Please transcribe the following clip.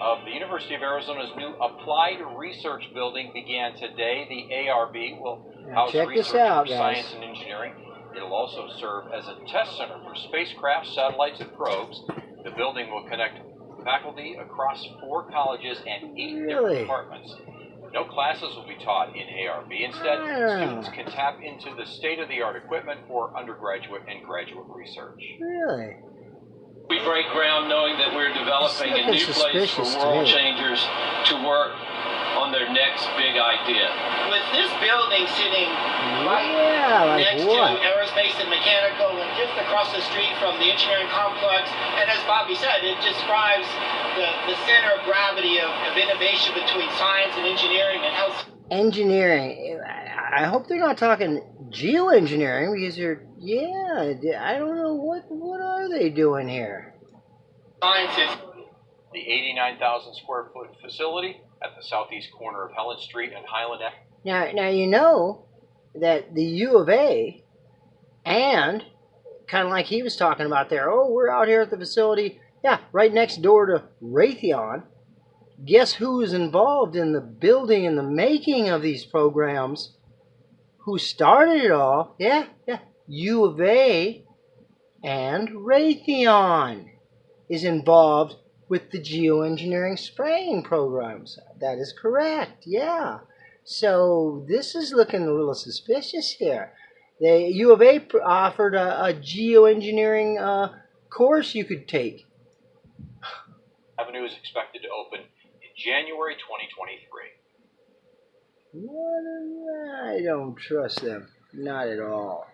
of the University of Arizona's new Applied Research Building began today. The ARB will Now house check this research out, for guys. science and engineering. It'll also serve as a test center for spacecraft, satellites, and probes. The building will connect faculty across four colleges and eight Really? different departments. No classes will be taught in ARB. Instead, Ah. students can tap into the state-of-the-art equipment for undergraduate and graduate research. Really? We break ground knowing that we're developing a new place for suspicious to world changers to work on their next big idea. with this building sitting right Yeah, like next what? to aerospace and mechanical and just across the street from the engineering complex. And as Bobby said, it describes the, the center of gravity of, of innovation between science and engineering and how Engineering. I I hope they're not talking geoengineering because they're yeah. I don't know what what are they doing here? science is The 89,000 square foot facility at the southeast corner of Helen Street and Highland. Now now you know that the U of A and kind of like he was talking about there. Oh, we're out here at the facility. Yeah, right next door to Raytheon. Guess who is involved in the building and the making of these programs? Who started it all? Yeah, yeah. U of A and Raytheon is involved with the geoengineering spraying programs. That is correct. Yeah. So this is looking a little suspicious here. The U of A offered a, a geoengineering uh, course you could take. Avenue is expected to open in January 2023. I don't trust them. Not at all.